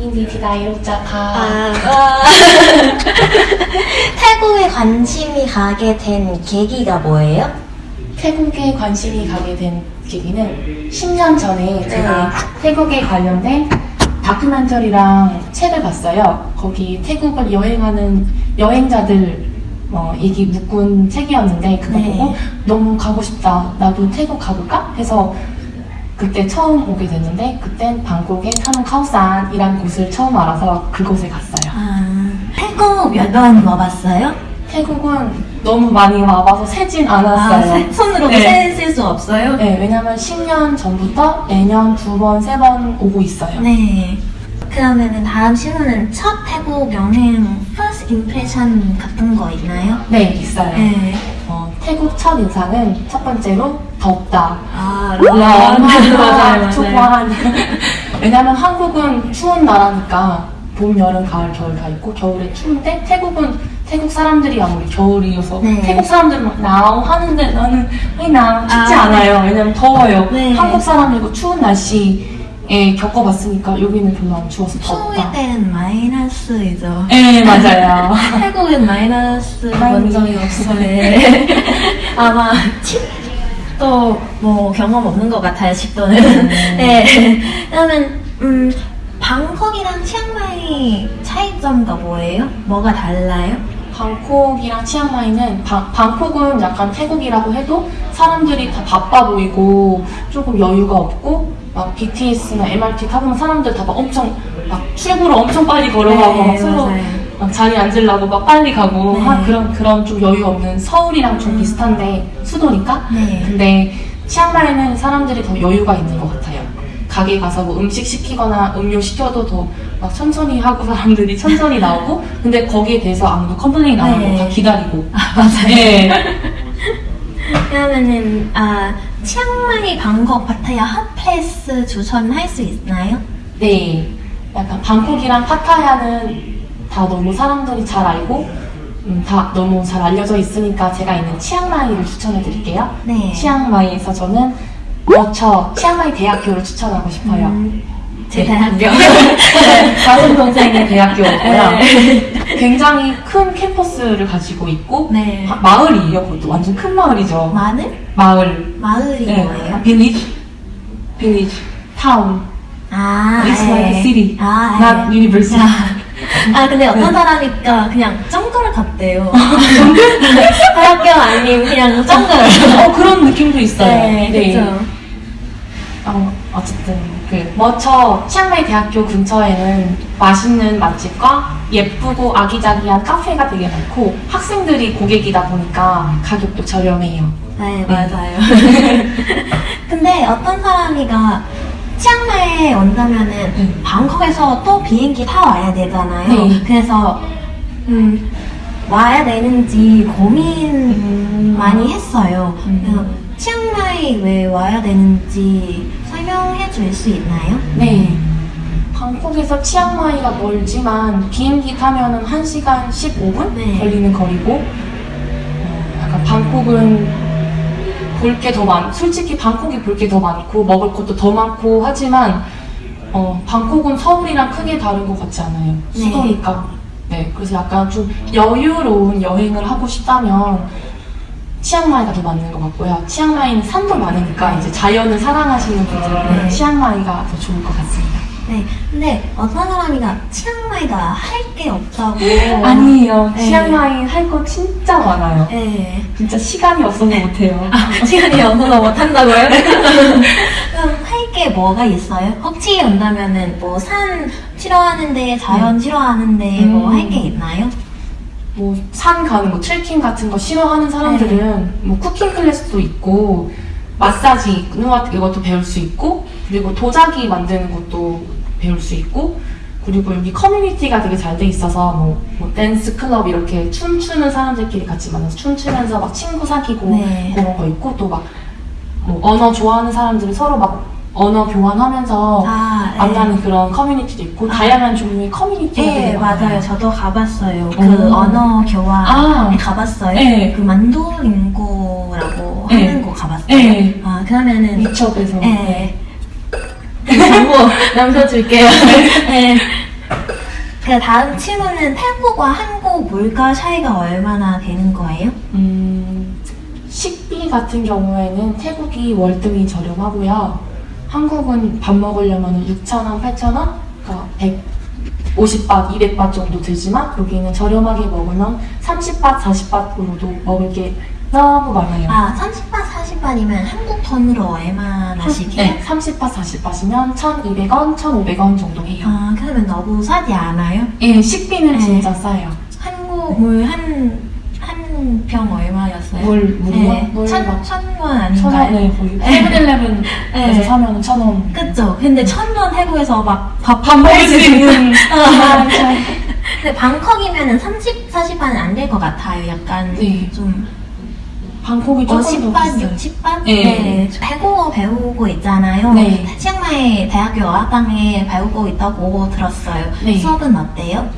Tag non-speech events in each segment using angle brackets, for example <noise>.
인디디다 이로자 다 아. 아. <laughs> 태국에 관심이 가게 된 계기가 뭐예요? 태국에 관심이 가게 된 계기는 10년 전에 제가 네. 태국에 관련된 다큐멘터리랑 책을 봤어요. 거기 태국을 여행하는 여행자들 어, 얘기 묶은 책이었는데 그거 네. 보고 너무 가고 싶다. 나도 태국 가볼까? 해서 그때 처음 오게 됐는데 그땐 방콕의 타는 카오산이라는 곳을 처음 알아서 그곳에 갔어요. 아, 태국 몇 번 와봤어요? 태국은 너무 많이 와봐서 세진 아, 않았어요. 손으로 네. 세실 수 없어요? 네, 왜냐면 10년 전부터 매년 두 번, 세 번 오고 있어요. 네. 그러면은 다음 질문은 첫 태국 여행 first impression 같은 거 있나요? 네, 있어요. 네. 어, 태국 첫 인상은 첫 번째로 덥다. 아, 와, 좋아. <laughs> 왜냐면 한국은 추운 나라니까 봄, 여름, 가을, 겨울 다 있고 겨울에 추운데 태국은 태국 사람들이 아무리 겨울이어서 네. 태국 사람들은 막 나오 하는데 나는 왜나 춥지 아. 않아요. 왜냐면 더워요. 네. 한국 사람이고 추운 날씨에 겪어봤으니까 여기는 별로 안 추워서 추울 덥다. 때는 마이너스이죠. 네, 맞아요. <laughs> 태국은 마이너스 본 적이 없어요. 네. <laughs> 아마 10 도뭐 경험 없는 것 같아요, 10도는. <laughs> 네. 그러면, 음, 방콕이랑 치앙마이 차이점가 뭐예요? 뭐가 달라요? 방콕이랑 치앙마이는 방, 방콕은 약간 태국이라고 해도 사람들이 다 바빠 보이고 조금 여유가 없고 막 BTS나 MRT 타보면 사람들 다 막 엄청 막 출구로 엄청 빨리 걸어가고 막 서로 네, 맞아요. 막 자리 앉으려고 막 빨리 가고 네. 하- 그런 그런 좀 여유 없는 서울이랑 좀 비슷한데 수도니까 네. 근데 치앙마이는 사람들이 더 여유가 있는 것 같아요. 가게 가서 뭐 음식 시키거나 음료 시켜도 더 막 천천히 하고 사람들이 천천히 <laughs> 나오고 근데 거기에 대해서 아무도 complain 안 하고 네. 다 기다리고 맞아요. 네. 그러면은, 아, 치앙마이, 방콕, 파타야 hot place 추천할 수 있나요? 네. 약간 방콕이랑 파타야는 다 너무 사람들이 잘 알고 음, 다 너무 잘 알려져 있으니까 제가 있는 치앙마이를 추천해 드릴게요. 네. 치앙마이에서 저는 워처 치앙마이 대학교를 추천하고 싶어요. 음, 제 대학교. <laughs> 다른 동생의 대학교고요. 네. 굉장히 큰 캠퍼스를 가지고 있고 네. 하- 마을이에요. 그것도 완전 큰 마을이죠. 마늘? 마을. 마을이 뭐예요? village. village. town. 아, It's 예. like a city, 아, not 예. university. 아, 근데 어떤 사람이니까 그냥 정글 같대요. <laughs> 대학교 아니면 그냥 정글. 어, 그런 느낌도 있어요. 네, 그렇죠. 어, 어쨌든 그 머처 치앙마이 대학교 근처에는 맛있는 맛집과 예쁘고 아기자기한 카페가 되게 많고 학생들이 고객이다 보니까 가격도 저렴해요. 네, 맞아요. <laughs> 근데 어떤 사람이가 치앙마이에 온다면은 네. 방콕에서 또 비행기 타고 와야 되잖아요. 네. 그래서 음, 와야 되는지 고민 음. 많이 했어요. 음. 그래서 치앙마이 왜 와야 되는지 설명해 줄 수 있나요? 네. 방콕에서 치앙마이가 멀지만 비행기 타면은 1시간 15분 네. 걸리는 거리고 어, 약간 방콕은 볼 게 더 많, 솔직히 방콕이 볼 게 더 많고 먹을 것도 더 많고 하지만 어, 방콕은 서울이랑 크게 다른 것 같지 않아요. 네. 수도니까. 네. 그래서 약간 좀 여유로운 여행을 하고 싶다면 치앙마이가 더 맞는 것 같고요. 치앙마이는 산도 많으니까 이제 자연을 사랑하시는 분들은 네. 치앙마이가 더 좋을 것 같습니다. 네. 근데 어떤 사람이가 치앙마이가 할 게 없다고. <laughs> 아니에요. 네. 치앙마이 할 거 진짜 많아요. 네. 진짜 시간이 없어서 못해요. 시간이 <laughs> 없어서 못한다고요? <laughs> 그럼 할 게 뭐가 있어요? 혹시 온다면은 뭐 산 싫어하는데 자연 싫어하는데 뭐 음. 할게 있나요? 뭐 산 가는 거 트레킹 같은 거 싫어하는 사람들은 뭐 쿠킹 클래스도 있고 마사지 이것도 배울 수 있고 그리고 도자기 만드는 것도 배울 수 있고 그리고 여기 커뮤니티가 되게 잘 돼 있어서 뭐, 뭐 댄스 클럽 이렇게 춤추는 사람들끼리 같이 만나서 춤추면서 막 친구 사귀고 네. 그런 거 있고 또막 뭐 언어 좋아하는 사람들은 서로 막 언어 교환하면서 아, 네. 만나는 그런 커뮤니티도 있고 다양한 종류의 커뮤니티가 네, 되게 많아요. 맞아요. 저도 가봤어요. 그 오. 언어 교환 아. 가봤어요. 네. 그 만두링고라고 네. 하는 거 가봤어요. 네. 아, 그러면은 위챗에서 네. 그 정보 <laughs> 남겨줄게요. 네. 그 다음 질문은 태국과 한국 물가 차이가 얼마나 되는 거예요? 음, 식비 같은 경우에는 태국이 월등히 저렴하고요. 한국은 밥 먹으려면 6,000원, 8,000원? 그러니까 150밭, 200밭 정도 들지만 여기는 저렴하게 먹으면 30밭, 40밭으로도 먹을 게 너무 많아요. 아, 30반, 40반이면 한국 돈으로 얼마나씩 해요? 네, 30밭, 40밭이면 1,200원, 1,500원 정도 해요. 아, 그러면 너무 싸지 않아요? 예, 식비는 네. 진짜 싸요. 한국 물 한, 한 병 얼마였어요? 물, 물이요? 네. 물 천, 막 천원 아닌가요? 천원, 네, 거의 세븐일레븐에서 <laughs> 네. 사면 천 원. 그쵸. 근데 천원 태국에서 막 밥, 밥 먹을 수 있는. <laughs> 아, 참. 근데 방콕이면 은 30, 40반은 안 될 것 같아요. 약간 네. 좀 방콕이 조금 더 50반, 비싸요. 60반? 네. 태국어 배우고 있잖아요. 네. 치앙마이 대학교 어학당에 배우고 있다고 들었어요. 네. 수업은 어때요?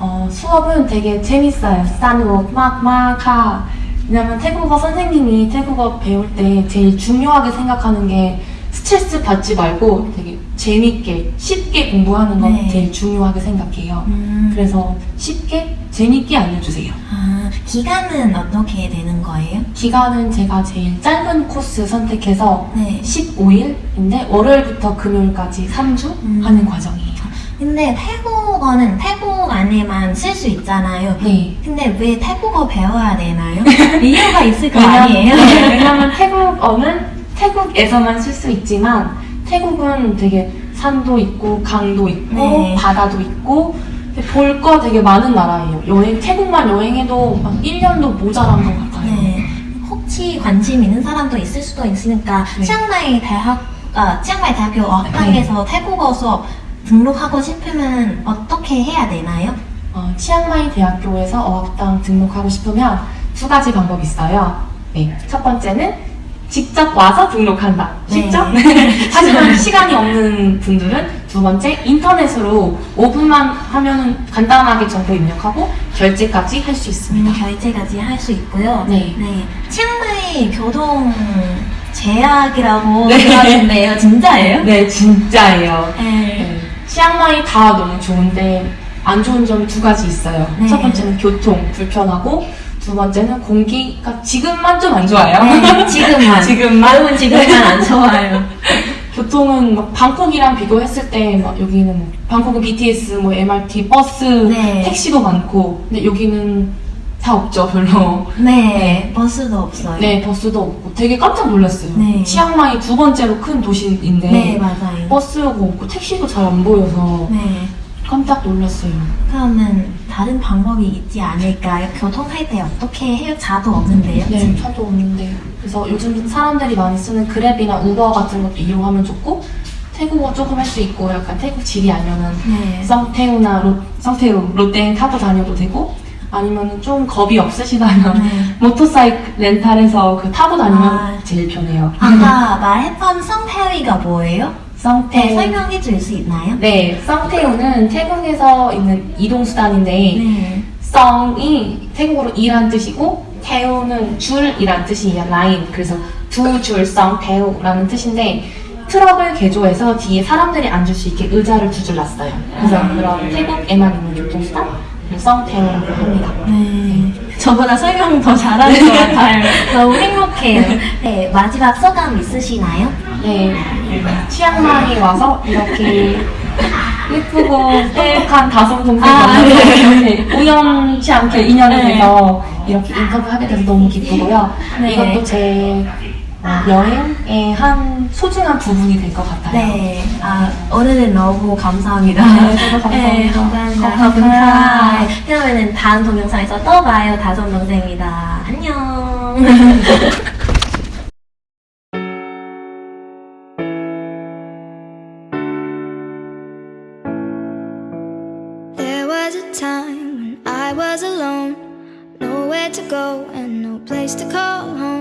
어, 수업은 되게 재밌어요. 싼욱 막막 하. 왜냐면 태국어 선생님이 태국어 배울 때 제일 중요하게 생각하는 게 스트레스 받지 말고 되게 재밌게 쉽게 공부하는 건 네. 제일 중요하게 생각해요. 음, 그래서 쉽게 재밌게 알려주세요. 아, 기간은 어떻게 되는 거예요? 기간은 제가 제일 짧은 코스 선택해서 네. 15일인데 월요일부터 금요일까지 3주 음. 하는 과정이에요. 근데 태국어는 태국 안에만 쓸 수 있잖아요. 네. 근데 왜 태국어 배워야 되나요? <laughs> 이유가 있을 거 아니에요? 네, 왜냐면 태국어는 태국에서만 쓸 수 있지만 태국은 되게 산도 있고 강도 있고 네. 바다도 있고 볼 거 되게 많은 나라예요. 여행 태국만 여행해도 막 1년도 모자란 것 같아요. 네. 혹시 관심 있는 사람도 있을 수도 있으니까 네. 치앙마이 대학 아 치앙마이 대학교 어학당에서 태국어 수업 등록하고 싶으면 어떻게 해야 되나요? 어, 치앙마이 대학교에서 어학당 등록하고 싶으면 두 가지 방법이 있어요. 네. 첫 번째는 직접 와서 등록한다. 네. 직접? <laughs> 하지만 시간이 없는 분들은 두 번째 인터넷으로 5분만 하면은 간단하게 정보 입력하고 결제까지 할 수 있습니다. 음, 결제까지 할 수 있고요. 네. 치앙마이 교통 최악이라고 네. 들었는데요. 진짜예요? 네, 진짜예요. 네. 네. 치앙마이 다 너무 좋은데 안 좋은 점이 두 가지 있어요. 네. 첫 번째는 교통 불편하고 두 번째는 공기가 지금만 좀 안 좋아요. 네, 지금만. <laughs> 지금만. 여러분 지금만 안 좋아요. <laughs> 교통은 막 방콕이랑 비교했을 때 막 여기는 뭐 방콕은 BTS, 뭐 MRT, 버스, 네. 택시도 많고 근데 여기는 다 없죠 별로. 네, 버스도 없어요. 네 버스도 없고 되게 깜짝 놀랐어요. 네. 치앙마이 두 번째로 큰 도시인데 네, 맞아요. 버스가 없고 택시도 잘 안 보여서 네. 깜짝 놀랐어요. 그러면 다른 방법이 있지 않을까요? 교통할 때 어떻게 해요? 차도 없는데요. 네, 차도 없는데. 그래서 요즘 사람들이 많이 쓰는 그랩이나 우버 같은 것도 이용하면 좋고, 태국어 조금 할 수 있고, 약간 태국 지리 알면은 네. 성태우나 로, 성태우, 롯데 타고 다녀도 되고, 아니면은 좀 겁이 없으시다면, 네. <laughs> 모터사이클 렌탈해서 그 타고 다니면 아. 제일 편해요. 아까 말했던 성태위가 뭐예요? 네, 성태우. 설명해 줄 수 있나요? 네, 성태우는 태국에서 있는 이동수단인데, 네. 성이 태국어로 이란 뜻이고 태우는 줄이란 뜻이에요. 라인. 그래서 두줄성 태우라는 뜻인데 트럭을 개조해서 뒤에 사람들이 앉을 수 있게 의자를 두 줄 놨어요. 그래서 그런 태국에만 있는 교통수단 성 태우라고 합니다. 네. 저보다 설명 더 잘하는 것 같아요. <laughs> 너무 행복해요. 네, 마지막 소감 있으시나요? 네, 치앙마이 와서 이렇게 예쁘고 똑똑한 다솜 동생이 아, 만나서 네, 우연치 않게 인연이 네. 돼서 이렇게 인터뷰하게 돼서 너무 기쁘고요. 네. 이것도 제 어, 여행의 한 소중한 부분이 될 것 같아요. 네. 아, 오늘은 너무 감사합니다. 네, 저도 감사합니다. 네, 감사합니다. 감사합니다. 네, 그러면은 다음 동영상에서 또 봐요. 다솜 동생입니다. 안녕. <laughs> and no place to call home.